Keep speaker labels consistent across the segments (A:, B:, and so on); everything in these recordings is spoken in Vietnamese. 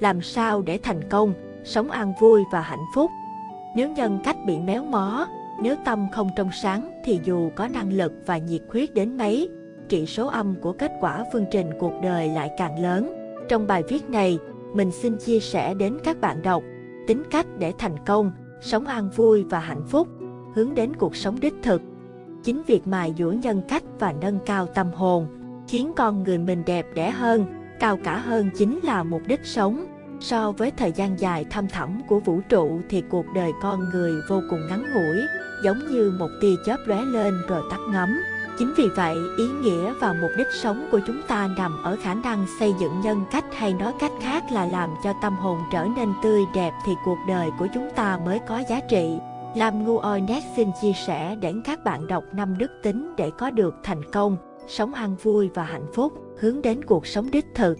A: làm sao để thành công, sống an vui và hạnh phúc. Nếu nhân cách bị méo mó, nếu tâm không trong sáng thì dù có năng lực và nhiệt huyết đến mấy, trị số âm của kết quả phương trình cuộc đời lại càng lớn. Trong bài viết này, mình xin chia sẻ đến các bạn đọc tính cách để thành công, sống an vui và hạnh phúc, hướng đến cuộc sống đích thực. Chính việc mài dũa nhân cách và nâng cao tâm hồn, khiến con người mình đẹp đẽ hơn, cao cả hơn chính là mục đích sống. So với thời gian dài thăm thẳm của vũ trụ thì cuộc đời con người vô cùng ngắn ngủi, giống như một tia chớp lóe lên rồi tắt ngấm. Chính vì vậy, ý nghĩa và mục đích sống của chúng ta nằm ở khả năng xây dựng nhân cách hay nói cách khác là làm cho tâm hồn trở nên tươi đẹp thì cuộc đời của chúng ta mới có giá trị. Lam Ngu Oinet xin chia sẻ đến các bạn đọc năm đức tính để có được thành công, sống an vui và hạnh phúc, hướng đến cuộc sống đích thực.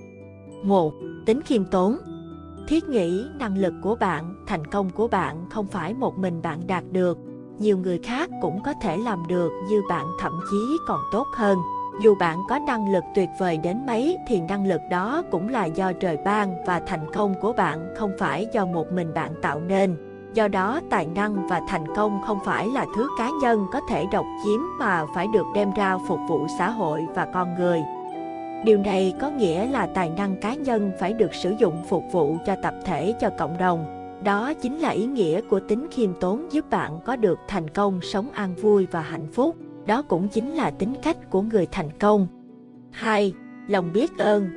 A: 1. Tính khiêm tốn Thiết nghĩ năng lực của bạn, thành công của bạn không phải một mình bạn đạt được, nhiều người khác cũng có thể làm được như bạn thậm chí còn tốt hơn. Dù bạn có năng lực tuyệt vời đến mấy thì năng lực đó cũng là do trời ban và thành công của bạn không phải do một mình bạn tạo nên. Do đó, tài năng và thành công không phải là thứ cá nhân có thể độc chiếm mà phải được đem ra phục vụ xã hội và con người. Điều này có nghĩa là tài năng cá nhân phải được sử dụng phục vụ cho tập thể cho cộng đồng đó chính là ý nghĩa của tính khiêm tốn giúp bạn có được thành công sống an vui và hạnh phúc. Đó cũng chính là tính cách của người thành công. 2. Lòng biết ơn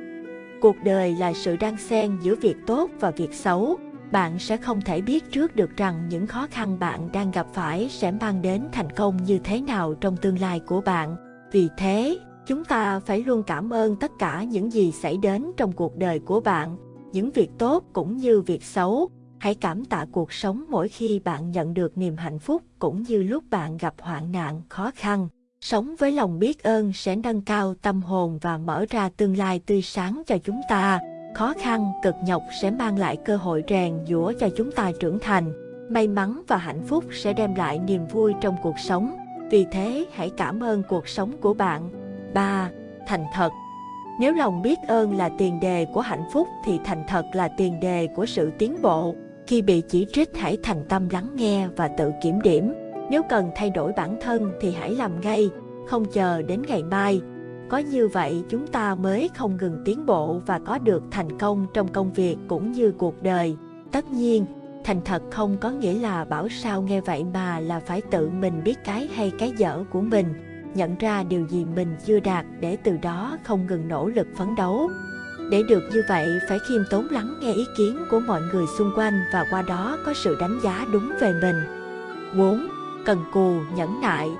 A: Cuộc đời là sự đan xen giữa việc tốt và việc xấu. Bạn sẽ không thể biết trước được rằng những khó khăn bạn đang gặp phải sẽ mang đến thành công như thế nào trong tương lai của bạn. Vì thế, chúng ta phải luôn cảm ơn tất cả những gì xảy đến trong cuộc đời của bạn, những việc tốt cũng như việc xấu Hãy cảm tạ cuộc sống mỗi khi bạn nhận được niềm hạnh phúc cũng như lúc bạn gặp hoạn nạn, khó khăn. Sống với lòng biết ơn sẽ nâng cao tâm hồn và mở ra tương lai tươi sáng cho chúng ta. Khó khăn, cực nhọc sẽ mang lại cơ hội rèn giũa cho chúng ta trưởng thành. May mắn và hạnh phúc sẽ đem lại niềm vui trong cuộc sống. Vì thế, hãy cảm ơn cuộc sống của bạn. 3. Thành thật Nếu lòng biết ơn là tiền đề của hạnh phúc thì thành thật là tiền đề của sự tiến bộ. Khi bị chỉ trích hãy thành tâm lắng nghe và tự kiểm điểm. Nếu cần thay đổi bản thân thì hãy làm ngay, không chờ đến ngày mai. Có như vậy chúng ta mới không ngừng tiến bộ và có được thành công trong công việc cũng như cuộc đời. Tất nhiên, thành thật không có nghĩa là bảo sao nghe vậy mà là phải tự mình biết cái hay cái dở của mình, nhận ra điều gì mình chưa đạt để từ đó không ngừng nỗ lực phấn đấu. Để được như vậy phải khiêm tốn lắng nghe ý kiến của mọi người xung quanh và qua đó có sự đánh giá đúng về mình. 4. Cần cù, nhẫn nại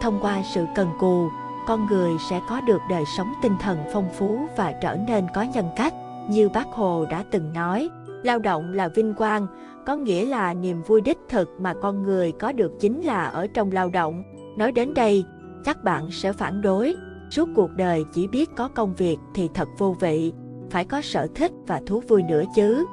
A: Thông qua sự cần cù, con người sẽ có được đời sống tinh thần phong phú và trở nên có nhân cách. Như bác Hồ đã từng nói, lao động là vinh quang, có nghĩa là niềm vui đích thực mà con người có được chính là ở trong lao động. Nói đến đây, chắc bạn sẽ phản đối, Suốt cuộc đời chỉ biết có công việc thì thật vô vị, phải có sở thích và thú vui nữa chứ.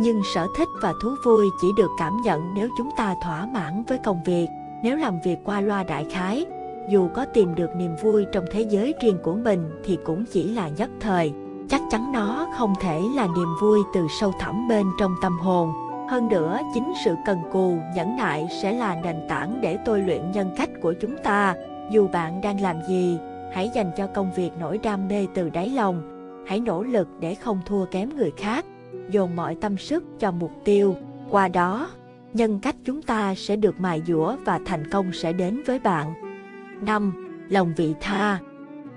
A: Nhưng sở thích và thú vui chỉ được cảm nhận nếu chúng ta thỏa mãn với công việc, nếu làm việc qua loa đại khái. Dù có tìm được niềm vui trong thế giới riêng của mình thì cũng chỉ là nhất thời. Chắc chắn nó không thể là niềm vui từ sâu thẳm bên trong tâm hồn. Hơn nữa, chính sự cần cù, nhẫn nại sẽ là nền tảng để tôi luyện nhân cách của chúng ta. Dù bạn đang làm gì, Hãy dành cho công việc nỗi đam mê từ đáy lòng. Hãy nỗ lực để không thua kém người khác, dồn mọi tâm sức cho mục tiêu. Qua đó, nhân cách chúng ta sẽ được mài dũa và thành công sẽ đến với bạn. 5. Lòng vị tha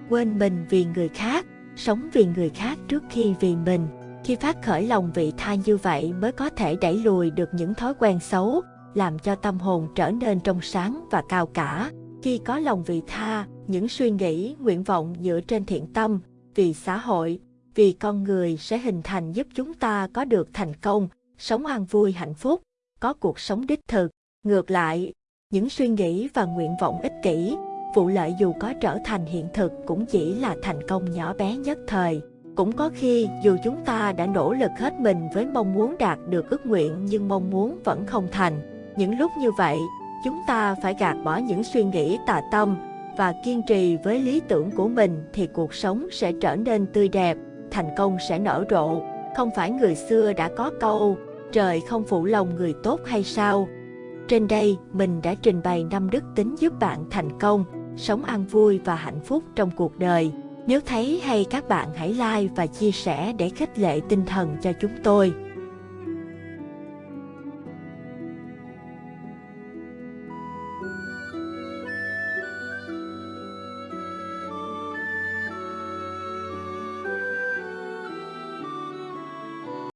A: Quên mình vì người khác, sống vì người khác trước khi vì mình. Khi phát khởi lòng vị tha như vậy mới có thể đẩy lùi được những thói quen xấu, làm cho tâm hồn trở nên trong sáng và cao cả. Khi có lòng vị tha, những suy nghĩ, nguyện vọng dựa trên thiện tâm, vì xã hội, vì con người sẽ hình thành giúp chúng ta có được thành công, sống an vui hạnh phúc, có cuộc sống đích thực. Ngược lại, những suy nghĩ và nguyện vọng ích kỷ, vụ lợi dù có trở thành hiện thực cũng chỉ là thành công nhỏ bé nhất thời. Cũng có khi dù chúng ta đã nỗ lực hết mình với mong muốn đạt được ước nguyện nhưng mong muốn vẫn không thành. Những lúc như vậy, chúng ta phải gạt bỏ những suy nghĩ tà tâm, và kiên trì với lý tưởng của mình thì cuộc sống sẽ trở nên tươi đẹp, thành công sẽ nở rộ. Không phải người xưa đã có câu, trời không phụ lòng người tốt hay sao? Trên đây, mình đã trình bày năm đức tính giúp bạn thành công, sống an vui và hạnh phúc trong cuộc đời. Nếu thấy hay, các bạn hãy like và chia sẻ để khích lệ tinh thần cho chúng tôi.